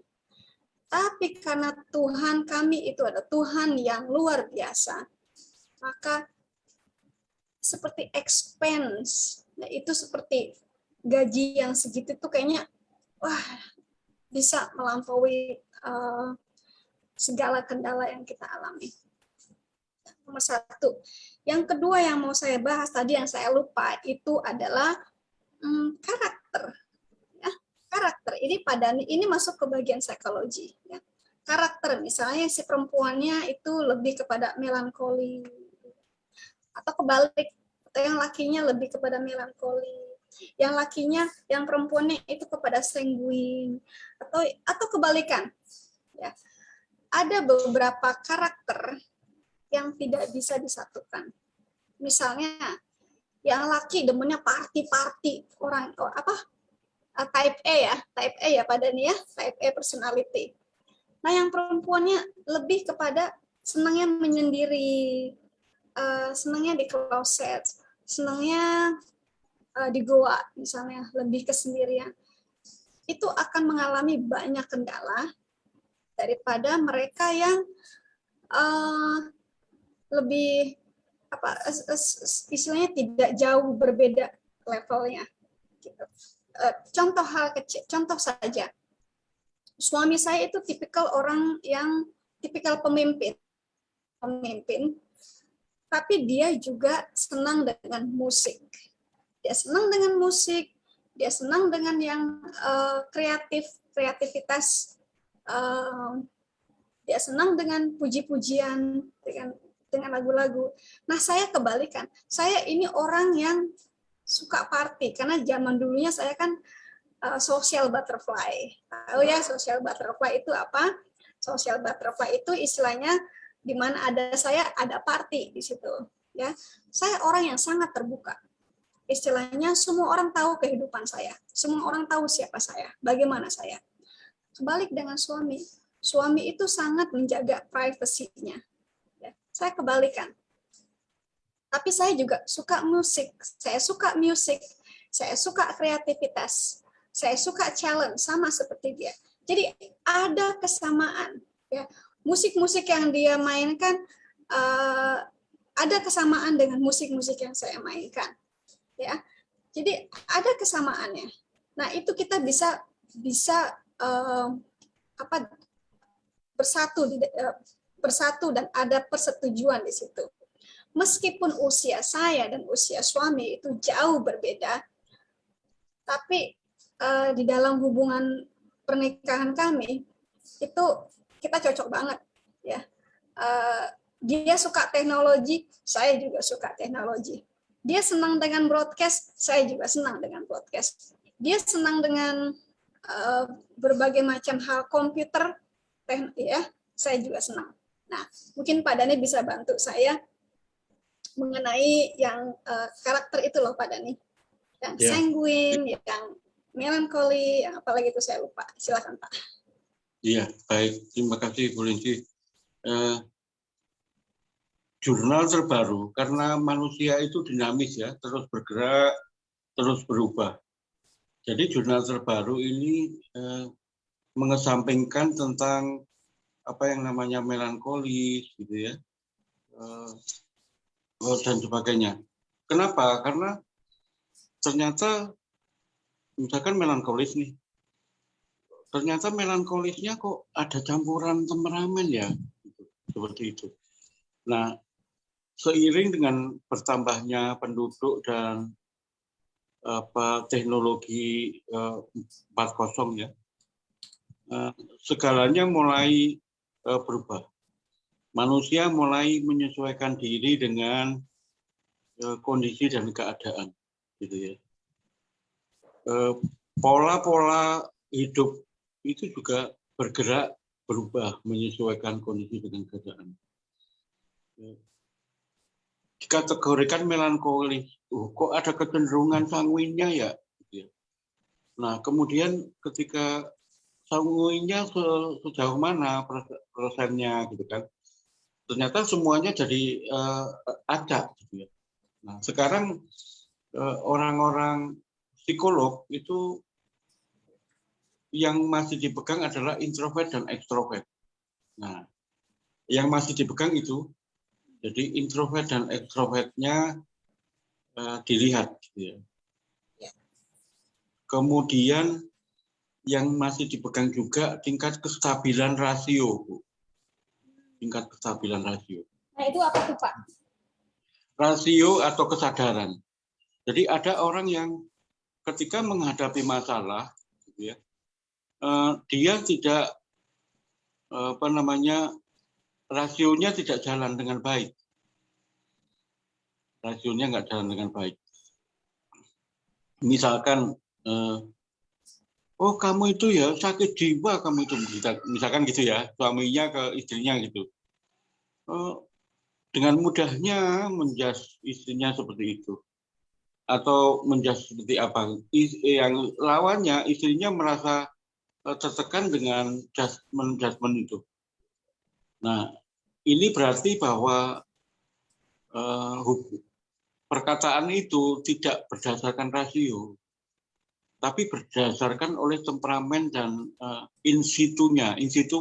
tapi karena Tuhan kami itu ada Tuhan yang luar biasa, maka seperti expense, nah itu seperti gaji yang segitu tuh kayaknya wah bisa melampaui uh, segala kendala yang kita alami. Nomor satu. Yang kedua yang mau saya bahas tadi yang saya lupa itu adalah hmm, karakter karakter. Ini pada ini masuk ke bagian psikologi ya. karakter misalnya si perempuannya itu lebih kepada melankoli atau kebalik atau yang lakinya lebih kepada melankoli. Yang lakinya yang perempuannya itu kepada sanguin atau atau kebalikan ya. Ada beberapa karakter yang tidak bisa disatukan. Misalnya yang laki demennya party-party orang apa uh, type A ya, type A ya pada nih ya, type A personality. Nah yang perempuannya lebih kepada senangnya menyendiri, uh, senangnya di closet, senangnya uh, di goa misalnya, lebih kesendirian. Itu akan mengalami banyak kendala daripada mereka yang uh, lebih apa istilahnya tidak jauh berbeda levelnya gitu. Eh, contoh hal kecil, contoh saja. Suami saya itu tipikal orang yang tipikal pemimpin. Pemimpin, tapi dia juga senang dengan musik. Dia senang dengan musik, dia senang dengan yang uh, kreatif, kreativitas, uh, dia senang dengan puji-pujian, dengan dengan lagu-lagu. Nah, saya kebalikan. Saya ini orang yang suka party karena zaman dulunya saya kan uh, social butterfly. Tahu ya social butterfly itu apa? Social butterfly itu istilahnya di mana ada saya ada party di situ, ya. Saya orang yang sangat terbuka. Istilahnya semua orang tahu kehidupan saya. Semua orang tahu siapa saya, bagaimana saya. Kebalik dengan suami. Suami itu sangat menjaga privasinya saya kebalikan. Tapi saya juga suka musik, saya suka musik, saya suka kreativitas, saya suka challenge sama seperti dia. Jadi ada kesamaan ya. Musik-musik yang dia mainkan uh, ada kesamaan dengan musik-musik yang saya mainkan. Ya. Jadi ada kesamaannya. Nah, itu kita bisa bisa uh, apa bersatu uh, bersatu dan ada persetujuan di situ. Meskipun usia saya dan usia suami itu jauh berbeda, tapi uh, di dalam hubungan pernikahan kami itu kita cocok banget ya. Uh, dia suka teknologi, saya juga suka teknologi. Dia senang dengan broadcast, saya juga senang dengan broadcast. Dia senang dengan uh, berbagai macam hal komputer, ya, saya juga senang. Nah, mungkin Pak Dani bisa bantu saya mengenai yang uh, karakter itu loh Pak Dani. Yang yeah. sanguin, yang melankoli, yang apalagi itu saya lupa. Silakan Pak. Iya, baik. Terima kasih Bu Linci. Uh, jurnal terbaru karena manusia itu dinamis ya, terus bergerak, terus berubah. Jadi jurnal terbaru ini uh, mengesampingkan tentang apa yang namanya melankolis gitu ya dan sebagainya. Kenapa? Karena ternyata misalkan melankolis nih, ternyata melankolisnya kok ada campuran temperamen ya, seperti itu. Nah, seiring dengan bertambahnya penduduk dan apa teknologi eh, 4.0 ya, uh, segalanya mulai uh, berubah. Manusia mulai menyesuaikan diri dengan uh, kondisi dan keadaan, gitu ya. Eh, pola-pola hidup itu juga bergerak berubah menyesuaikan kondisi dengan keadaan. Dikategorikan melankolis, uh, kok ada kecenderungan sanguinnya ya? Gitu ya. Nah, kemudian ketika sanguinnya sejauh mana persennya gitu kan ternyata semuanya jadi uh, ada gitu ya nah sekarang eh, orang-orang uh, psikolog itu yang masih dipegang adalah introvert dan ekstrovert nah yang masih dipegang itu jadi introvert dan ekstrovertnya uh, dilihat gitu ya. kemudian yang masih dipegang juga tingkat kestabilan rasio, Bu. Tingkat kestabilan rasio. Nah, itu apa tuh, Pak? Rasio atau kesadaran. Jadi ada orang yang ketika menghadapi masalah, gitu ya, eh, dia tidak eh, apa namanya rasionya tidak jalan dengan baik. Rasionya nggak jalan dengan baik. Misalkan eh, oh kamu itu ya sakit jiwa kamu itu. Misalkan gitu ya suaminya ke istrinya gitu. Oh, dengan mudahnya menjas istrinya seperti itu. Atau menjas seperti apa? Yang lawannya istrinya merasa eh, tertekan dengan judgment judgment itu. Nah ini berarti bahwa uh, perkataan itu tidak berdasarkan rasio tapi berdasarkan oleh temperamen dan uh, in situ-nya. In situ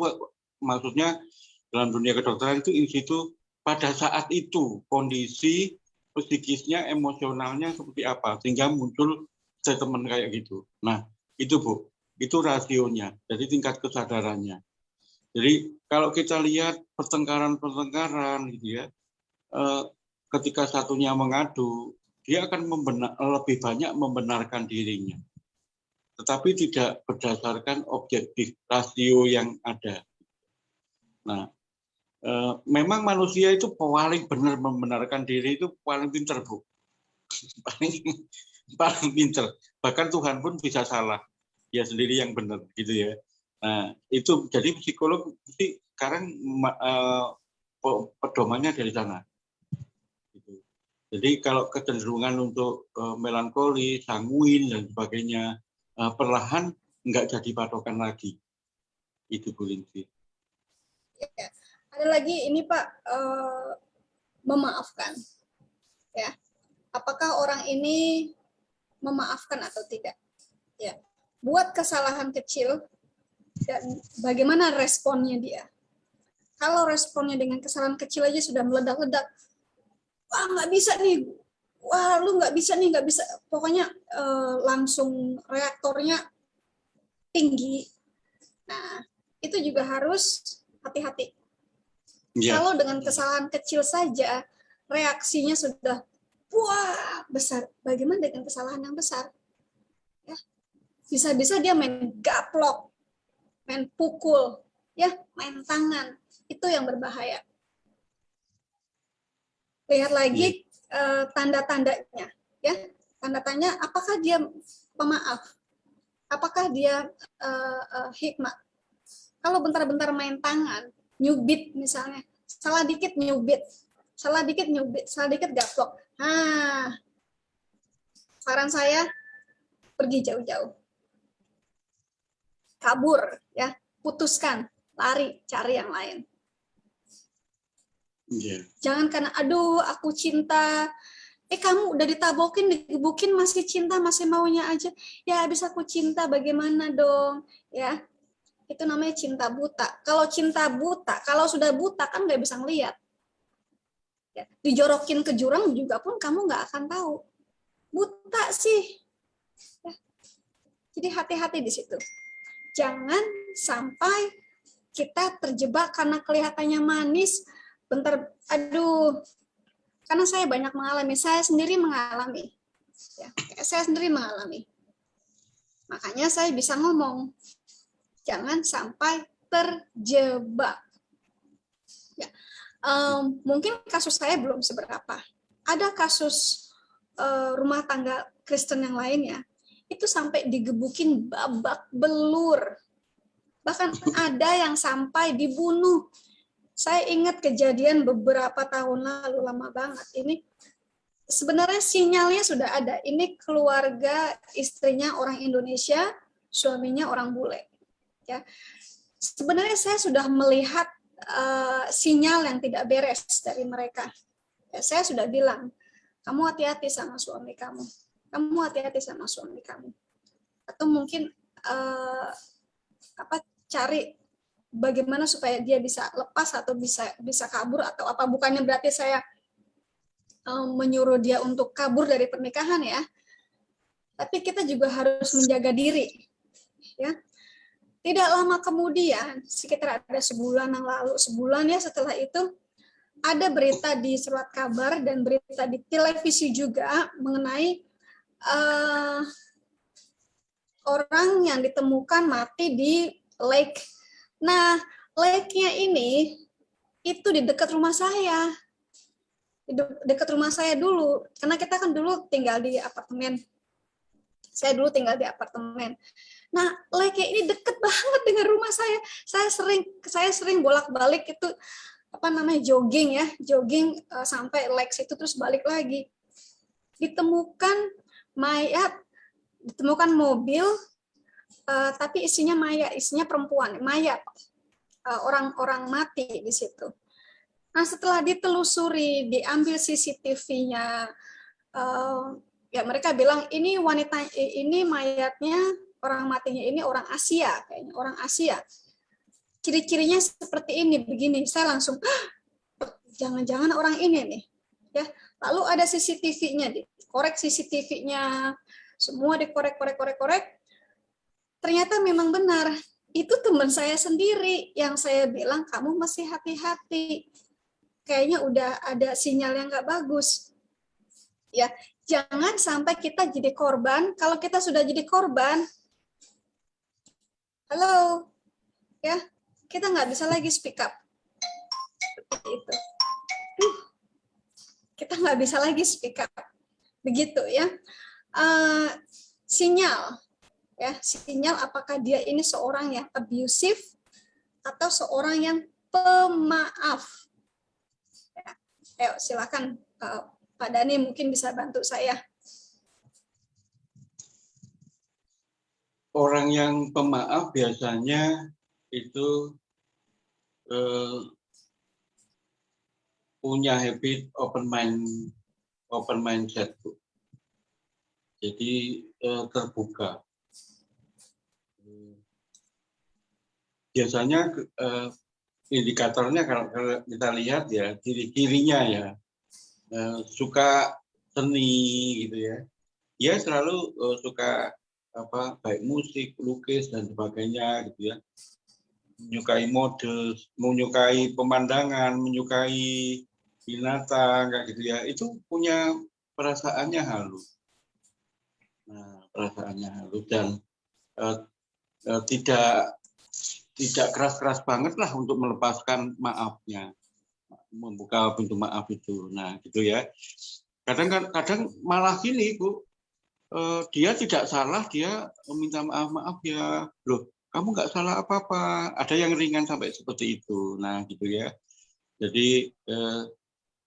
maksudnya dalam dunia kedokteran itu in situ pada saat itu kondisi psikisnya, emosionalnya seperti apa sehingga muncul statement kayak gitu. Nah, itu Bu, itu rasionya. Jadi tingkat kesadarannya. Jadi kalau kita lihat pertengkaran-pertengkaran gitu ya, eh, ketika satunya mengadu, dia akan membenar, lebih banyak membenarkan dirinya tetapi tidak berdasarkan objektif rasio yang ada. Nah, eh, memang manusia itu paling benar membenarkan diri itu paling pinter bu, [laughs] paling paling pinter. Bahkan Tuhan pun bisa salah, dia sendiri yang benar gitu ya. Nah itu jadi psikolog sih sekarang eh, pedomannya dari sana. Gitu. Jadi kalau kecenderungan untuk uh, melankoli, sanguin dan sebagainya perlahan nggak jadi patokan lagi. Itu Bu Lindsay. Ya. Ada lagi ini Pak uh, memaafkan. Ya. Apakah orang ini memaafkan atau tidak? Ya. Buat kesalahan kecil dan bagaimana responnya dia? Kalau responnya dengan kesalahan kecil aja sudah meledak-ledak, wah nggak bisa nih, wah lu nggak bisa nih, nggak bisa. Pokoknya eh, langsung reaktornya tinggi. Nah, itu juga harus hati-hati. Ya. Kalau dengan kesalahan kecil saja, reaksinya sudah wah besar. Bagaimana dengan kesalahan yang besar? Ya, bisa-bisa dia main gaplok, main pukul, ya, main tangan, itu yang berbahaya. Lihat lagi uh, tanda-tandanya, ya. Tanda tanya apakah dia pemaaf? Apakah dia uh, uh, hikmat? Kalau bentar-bentar main tangan, nyubit misalnya, salah dikit nyubit, salah dikit nyubit, salah dikit gaplok. Nah, saran saya pergi jauh-jauh. Kabur ya, putuskan, lari, cari yang lain. Yeah. Jangan karena aduh aku cinta. Eh kamu udah ditabokin, digebukin masih cinta, masih maunya aja. Ya habis aku cinta bagaimana dong? Ya. Itu namanya cinta buta. Kalau cinta buta, kalau sudah buta kan nggak bisa ngelihat. Ya, dijorokin ke jurang juga pun kamu nggak akan tahu. Buta sih. Ya. Jadi hati-hati di situ. Jangan sampai kita terjebak karena kelihatannya manis, bentar aduh. Karena saya banyak mengalami saya sendiri mengalami. Ya saya sendiri mengalami. Makanya saya bisa ngomong jangan sampai terjebak. Ya um, mungkin kasus saya belum seberapa. Ada kasus uh, rumah tangga Kristen yang lainnya itu sampai digebukin babak belur. Bahkan ada yang sampai dibunuh saya ingat kejadian beberapa tahun lalu, lama banget. Ini sebenarnya sinyalnya sudah ada. Ini keluarga istrinya orang Indonesia, suaminya orang bule. Ya, sebenarnya saya sudah melihat uh, sinyal yang tidak beres dari mereka. Ya, saya sudah bilang, kamu hati-hati sama suami kamu. Kamu hati-hati sama suami kamu. Atau mungkin uh, apa cari bagaimana supaya dia bisa lepas atau bisa bisa kabur atau apa? Bukannya berarti saya um, menyuruh dia untuk kabur dari pernikahan ya? Tapi kita juga harus menjaga diri ya. Tidak lama kemudian sekitar ada sebulan yang lalu sebulan ya setelah itu ada berita di surat kabar dan berita di televisi juga mengenai uh, orang yang ditemukan mati di Lake Nah, lake-nya ini itu di dekat rumah saya. Di dekat rumah saya dulu. Karena kita kan dulu tinggal di apartemen. Saya dulu tinggal di apartemen. Nah, lake ini deket banget dengan rumah saya. Saya sering saya sering bolak-balik itu apa namanya jogging ya, jogging uh, sampai lake itu terus balik lagi. Ditemukan mayat, ditemukan mobil uh, tapi isinya maya, isinya perempuan, mayat uh, orang-orang mati di situ. Nah setelah ditelusuri, diambil CCTV-nya, uh, ya mereka bilang ini wanita ini mayatnya orang matinya ini orang Asia kayaknya orang Asia. Ciri-cirinya seperti ini begini. Saya langsung jangan-jangan orang ini nih. Ya, lalu ada CCTV-nya, korek CCTV-nya, semua dikorek-korek-korek-korek ternyata memang benar itu teman saya sendiri yang saya bilang kamu masih hati-hati kayaknya udah ada sinyal yang nggak bagus ya jangan sampai kita jadi korban kalau kita sudah jadi korban halo, ya kita nggak bisa lagi speak up. Seperti itu. Kita nggak bisa lagi speak up. Begitu ya. Uh, sinyal, ya sinyal apakah dia ini seorang yang abusive atau seorang yang pemaaf. Ya. Ayo silakan uh, Pak Dani mungkin bisa bantu saya. Orang yang pemaaf biasanya itu uh, punya habit open mind open mindset jadi uh, terbuka biasanya uh, indikatornya kalau, kalau kita lihat ya ciri-cirinya ya uh, suka seni gitu ya. Dia selalu uh, suka apa baik musik lukis dan sebagainya gitu ya. Menyukai mode menyukai pemandangan menyukai binatang kayak gitu ya. Itu punya perasaannya halus nah perasaannya halus dan uh, uh, tidak tidak keras-keras banget lah untuk melepaskan maafnya. Membuka pintu maaf itu. Nah gitu ya. Kadang kadang malah gini bu. Uh, dia tidak salah dia meminta maaf maaf ya. Loh kamu nggak salah apa-apa. Ada yang ringan sampai seperti itu. Nah gitu ya. Jadi uh,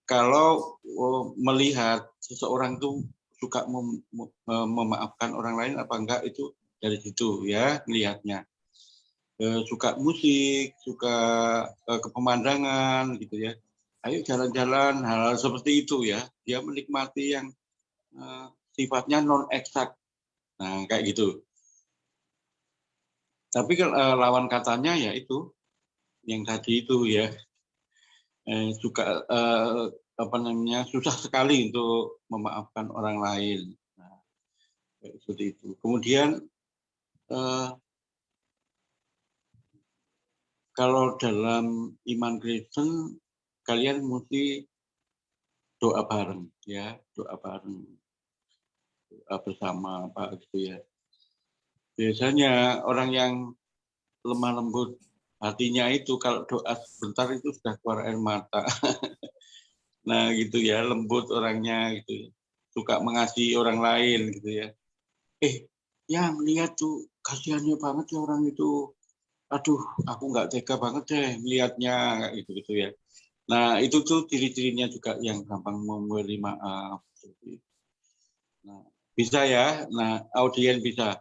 kalau uh, melihat seseorang itu suka mem memaafkan orang lain apa enggak itu dari situ ya melihatnya eh, suka musik, suka eh, kepemandangan gitu ya. Ayo jalan-jalan hal, hal seperti itu ya. Dia menikmati yang eh, sifatnya non eksak. Nah, kayak gitu. Tapi eh, lawan katanya ya itu yang tadi itu ya. Eh, suka eh, apa namanya susah sekali untuk memaafkan orang lain. Nah, seperti itu. Kemudian eh, kalau dalam iman Kristen kalian mesti doa bareng ya doa bareng doa bersama apa gitu ya. Biasanya orang yang lemah lembut hatinya itu kalau doa sebentar itu sudah keluar air mata. [laughs] Nah gitu ya lembut orangnya gitu. Suka mengasihi orang lain gitu ya. Eh yang lihat tuh kasihannya banget ya orang itu. Aduh aku nggak tega banget deh melihatnya gitu gitu ya. Nah itu tuh ciri-cirinya juga yang gampang memberi maaf nah bisa ya. Nah audien bisa.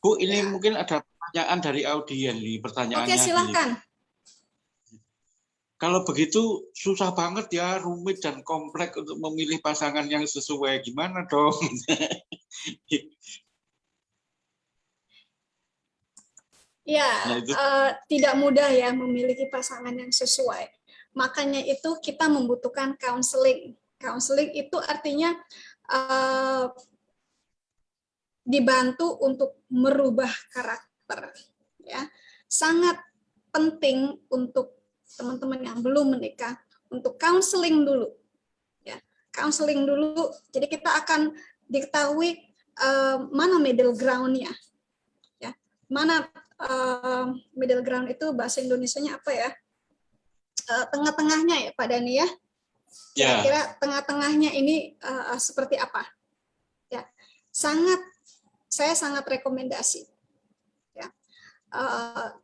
Bu ini ya. mungkin ada pertanyaan dari audien nih pertanyaannya oke silakan kalau begitu susah banget ya rumit dan kompleks untuk memilih pasangan yang sesuai. Gimana dong [laughs] Ya, nah, uh, tidak mudah ya memiliki pasangan yang sesuai. Makanya itu kita membutuhkan counseling. Counseling itu artinya uh, dibantu untuk merubah karakter. Ya, sangat penting untuk teman-teman yang belum menikah untuk counseling dulu. Ya, counseling dulu. Jadi kita akan diketahui uh, mana middle ground-nya. Ya, mana uh, middle ground itu bahasa Indonesia-nya apa ya? Uh, tengah-tengahnya ya Pak Dani ya? ya. Kira-kira yeah. tengah-tengahnya ini uh, seperti apa? Ya, sangat saya sangat rekomendasi. Ya, uh,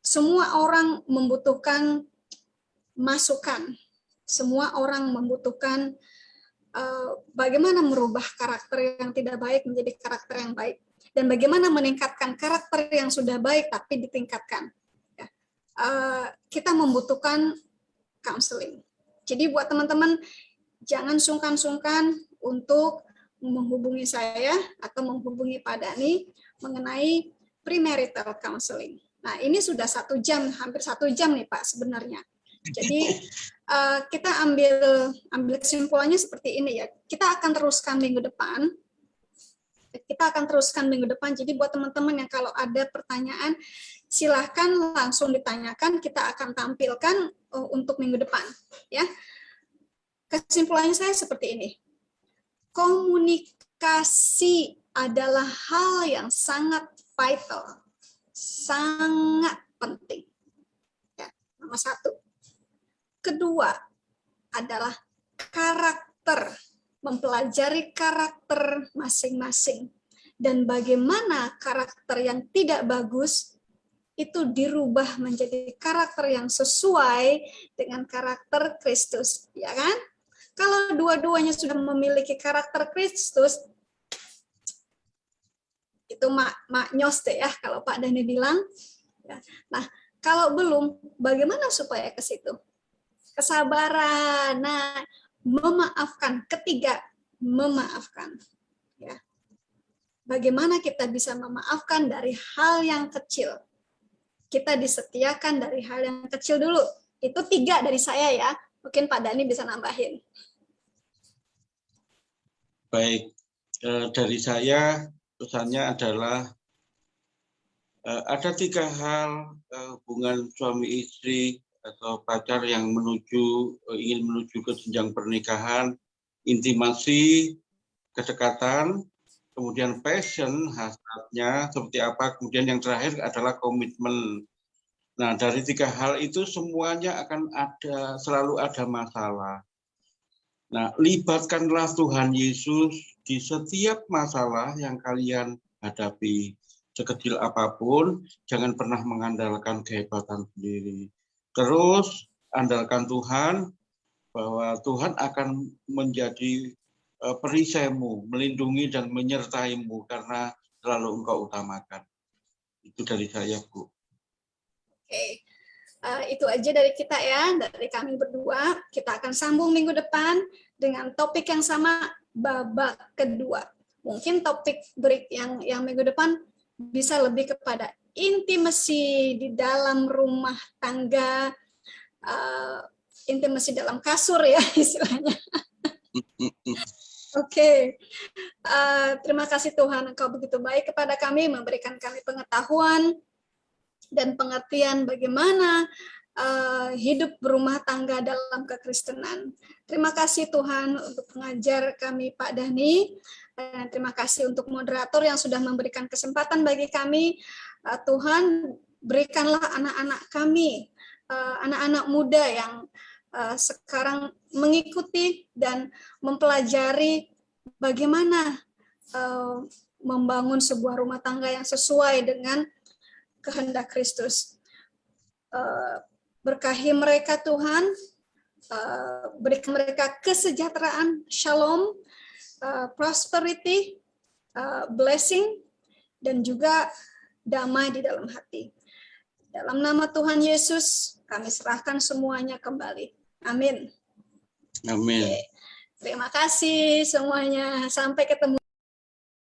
semua orang membutuhkan masukan. Semua orang membutuhkan uh, bagaimana merubah karakter yang tidak baik menjadi karakter yang baik dan bagaimana meningkatkan karakter yang sudah baik tapi ditingkatkan. Ya. Uh, kita membutuhkan counseling. Jadi buat teman-teman jangan sungkan-sungkan untuk menghubungi saya atau menghubungi Pak Dani mengenai premarital counseling. Nah ini sudah satu jam, hampir satu jam nih Pak sebenarnya. Jadi uh, [laughs] kita ambil ambil kesimpulannya seperti ini ya. Kita akan teruskan minggu depan kita akan teruskan minggu depan. Jadi buat teman-teman yang kalau ada pertanyaan, silahkan langsung ditanyakan. Kita akan tampilkan uh, untuk minggu depan. Ya, kesimpulannya saya seperti ini. Komunikasi adalah hal yang sangat vital, sangat penting. Ya, nomor satu. Kedua adalah karakter, mempelajari karakter masing-masing dan bagaimana karakter yang tidak bagus itu dirubah menjadi karakter yang sesuai dengan karakter Kristus, ya kan? Kalau dua-duanya sudah memiliki karakter Kristus, itu mak mak nyos deh ya kalau Pak Dani bilang. Ya. Nah, kalau belum, bagaimana supaya ke situ? Kesabaran. Nah, memaafkan. Ketiga, memaafkan. Ya. Bagaimana kita bisa memaafkan dari hal yang kecil? Kita disetiakan dari hal yang kecil dulu. Itu tiga dari saya ya. Mungkin Pak Dani bisa nambahin. Baik, eh, dari saya pesannya adalah eh, ada tiga hal eh, hubungan suami istri atau pacar yang menuju ingin menuju ke jenjang pernikahan, intimasi, kedekatan, kemudian passion hasratnya seperti apa, kemudian yang terakhir adalah komitmen. Nah dari tiga hal itu semuanya akan ada selalu ada masalah. Nah, libatkanlah Tuhan Yesus di setiap masalah yang kalian hadapi. Sekecil apa pun, jangan pernah mengandalkan kehebatan sendiri. Terus, andalkan Tuhan, bahwa Tuhan akan menjadi eh, perisaimu, melindungi dan menyertaimu, karena selalu engkau utamakan. Itu dari saya, Bu. Oke. Uh, itu aja dari kita ya, dari kami berdua. Kita akan sambung minggu depan dengan topik yang sama babak kedua. Mungkin topik break yang yang minggu depan bisa lebih kepada intimasi di dalam rumah tangga, uh, intimasi dalam kasur ya [laughs] istilahnya. Oke, okay. uh, terima kasih Tuhan Engkau begitu baik kepada kami, memberikan kami pengetahuan, dan pengertian bagaimana uh, hidup berumah tangga dalam kekristenan. Terima kasih Tuhan untuk pengajar kami Pak Dani. Dan terima kasih untuk moderator yang sudah memberikan kesempatan bagi kami. Uh, Tuhan berikanlah anak-anak kami, eh, anak-anak muda yang uh, sekarang mengikuti dan mempelajari bagaimana membangun sebuah rumah tangga yang sesuai dengan kehendak Kristus. Berkahi mereka Tuhan, uh, berikan mereka kesejahteraan, shalom, prosperity, blessing, dan juga damai di dalam hati. Dalam nama Tuhan Yesus, kami serahkan semuanya kembali. Amin. Amin. Terima kasih semuanya. Sampai ketemu.